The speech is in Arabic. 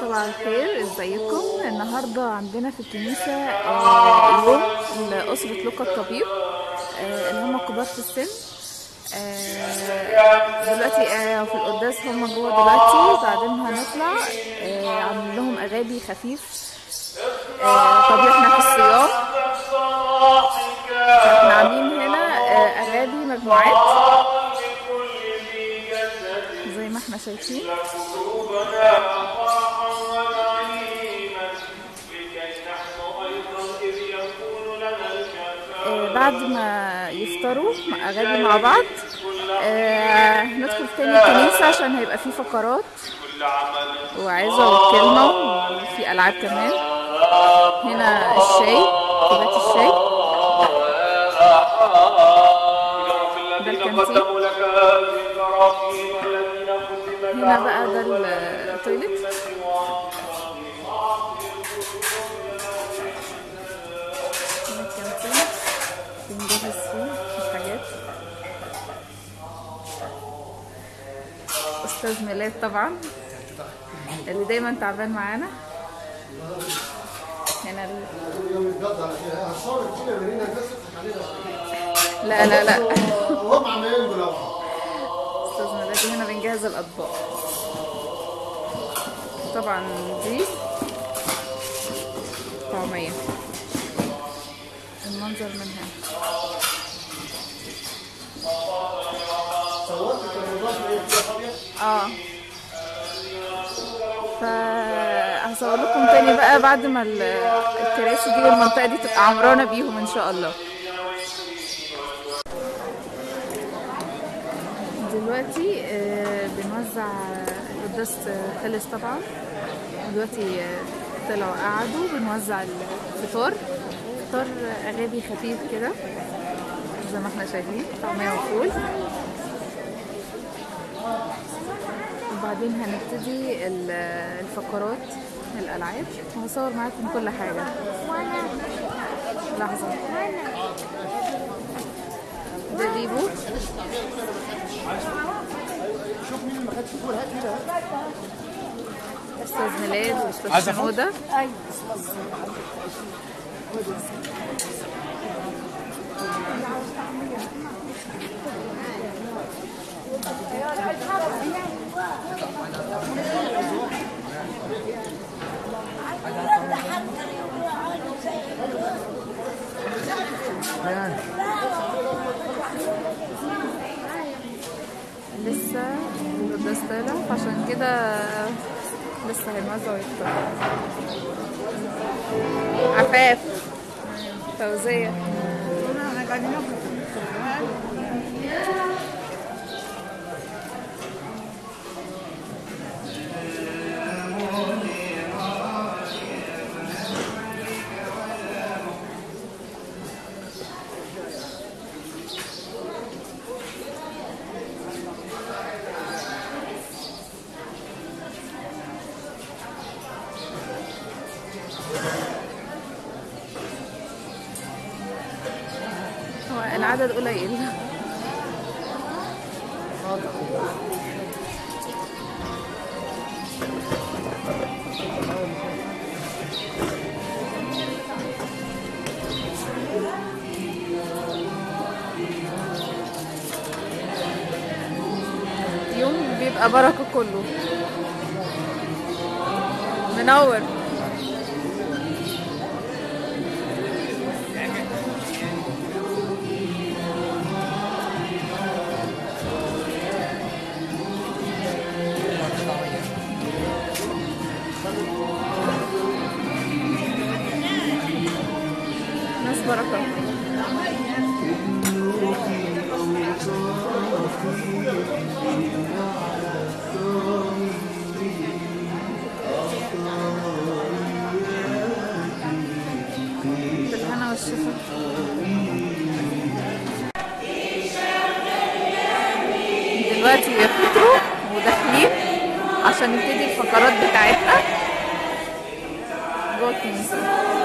صباح الخير ازيكم؟ النهارده عندنا في الكنيسة آه، يوم لأسرة لوكا الطبيب آه، اللي هم كبار في السن. آه، دلوقتي في القداس هم جوه دلوقتي. بعدين هنطلع عاملين لهم أغاني خفيف طبيعي إحنا في الصيام بعد ما يفطروا أغاني مع بعض. آه، ندخل تاني الكنيسة عشان هيبقى في فقرات. وعظة وكلمة وفي ألعاب كمان. هنا الشاي كوباية الشاي. ده الكانتين هنا بقى ده التويليت بنجهز فيه الحاجات. أستاذ ميلاد طبعا اللي دايما تعبان معانا. هنا ال... لا لا لا. هم عمالين بلوعة أستاذ ميلاد هنا بنجهز الأطباق. طبعا دي طعمية. المنظر من هنا. آه. فهصور لكم تاني بقى بعد ما ال- الكراسي دي والمنطقة دي تبقى عمرانة بيهم إن شاء الله. دلوقتي آه، بنوزع القداس خلص طبعا. دلوقتي آه، طلعوا قعدوا بنوزع الفطار. فطار اغابي خفيف كده زي ما إحنا شايفين طعمية وفول. وبعدين هنبتدي ال- الفقرات الألعاب. وهصور معاكم كل حاجة. لحظة. بيبو شوف مين ما خدش فول هات كده أستاذ ميلاد وأستاذ شنوده لسه القداس طالع فعشان كده لسه هينوزع ويفطر عفاف فوزية هو العدد قليل. يوم بيبقى بركة كله. منور. بركة بالهنا والشفا. دلوقتي بيفطروا وداخلين عشان نبتدي الفقرات بتاعتنا. جوه الكنيسة